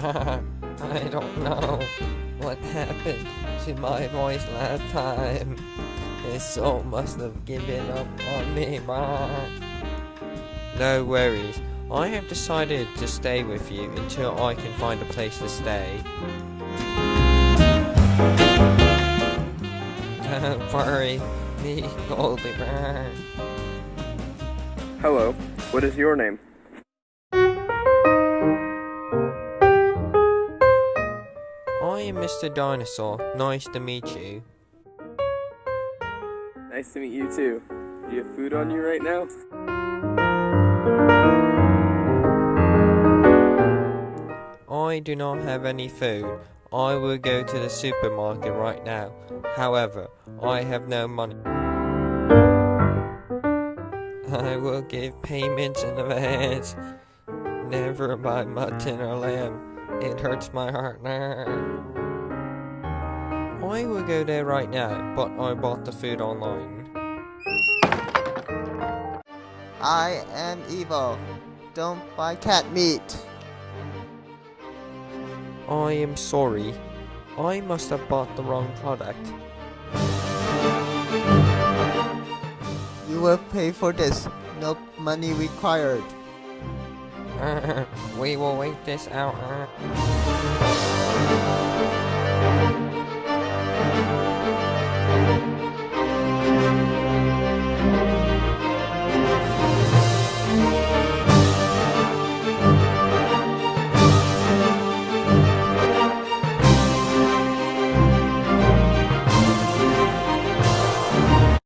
don't know what happened to my voice last time. His soul must have given up on me. No worries. I have decided to stay with you until I can find a place to stay. Don't worry, me, Goldie. Hello, what is your name? I am Mr. Dinosaur. Nice to meet you. Nice to meet you too. Do you have food on you right now? I do not have any food. I will go to the supermarket right now. However, I have no money. I will give payments in advance. Never buy mutton or lamb. It hurts my heart now. I will go there right now, but I bought the food online. I am evil. Don't buy cat meat. I am sorry. I must have bought the wrong product. You will pay for this. No money required. we will wait this out.